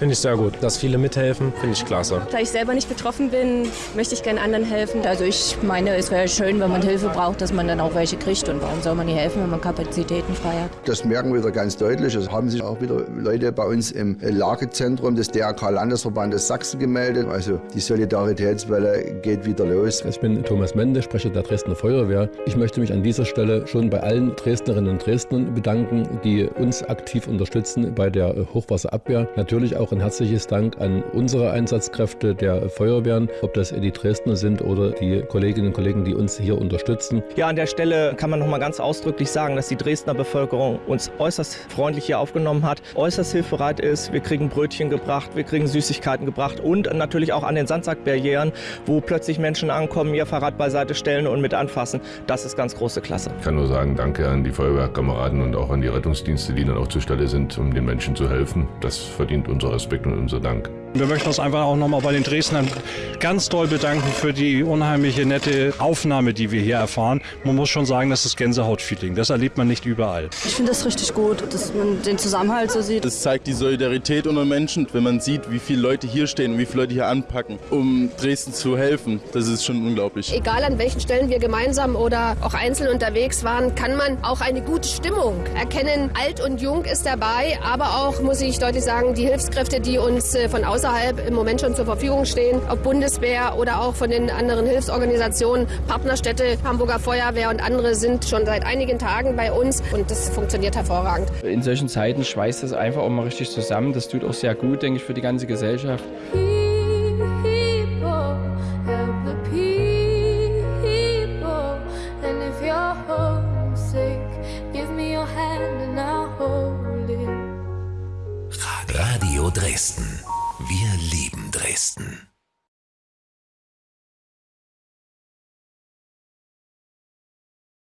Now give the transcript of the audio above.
Finde ich sehr gut. Dass viele mithelfen, finde ich klasse. Da ich selber nicht betroffen bin, möchte ich gerne anderen helfen. Also ich meine, es wäre schön, wenn man Hilfe braucht, dass man dann auch welche kriegt. Und warum soll man nicht helfen, wenn man Kapazitäten frei hat? Das merken wir wieder ganz deutlich. Es haben sich auch wieder Leute bei uns im Lagezentrum des DRK Landesverbandes Sachsen gemeldet. Also die Solidaritätswelle geht wieder los. Ich bin Thomas Mende, Sprecher der Dresdner Feuerwehr. Ich möchte mich an dieser Stelle schon bei allen Dresdnerinnen und Dresdnern bedanken, die uns aktiv unterstützen bei der Hochwasserabwehr. Natürlich auch ein herzliches Dank an unsere Einsatzkräfte der Feuerwehren, ob das die Dresdner sind oder die Kolleginnen und Kollegen, die uns hier unterstützen. Ja, an der Stelle kann man noch mal ganz ausdrücklich sagen, dass die Dresdner Bevölkerung uns äußerst freundlich hier aufgenommen hat, äußerst hilfsbereit ist. Wir kriegen Brötchen gebracht, wir kriegen Süßigkeiten gebracht und natürlich auch an den Sandsackbarrieren, wo plötzlich Menschen ankommen, ihr Fahrrad beiseite stellen und mit anfassen. Das ist ganz große Klasse. Ich kann nur sagen, danke an die Feuerwehrkameraden und auch an die Rettungsdienste, die dann auch zur Stelle sind, um den Menschen zu helfen. Das verdient Respekt und unser Dank. Wir möchten uns einfach auch nochmal bei den Dresdnern ganz doll bedanken für die unheimliche nette Aufnahme, die wir hier erfahren. Man muss schon sagen, das ist Gänsehautfeeling. Das erlebt man nicht überall. Ich finde das richtig gut, dass man den Zusammenhalt so sieht. Das zeigt die Solidarität unter Menschen, wenn man sieht, wie viele Leute hier stehen und wie viele Leute hier anpacken, um Dresden zu helfen. Das ist schon unglaublich. Egal an welchen Stellen wir gemeinsam oder auch einzeln unterwegs waren, kann man auch eine gute Stimmung erkennen. Alt und jung ist dabei, aber auch, muss ich deutlich sagen, die Hilfskräfte, die uns äh, von außen außerhalb im Moment schon zur Verfügung stehen, ob Bundeswehr oder auch von den anderen Hilfsorganisationen, Partnerstädte, Hamburger Feuerwehr und andere sind schon seit einigen Tagen bei uns und das funktioniert hervorragend. In solchen Zeiten schweißt das einfach auch mal richtig zusammen. Das tut auch sehr gut, denke ich, für die ganze Gesellschaft. Radio Dresden. Wir lieben Dresden.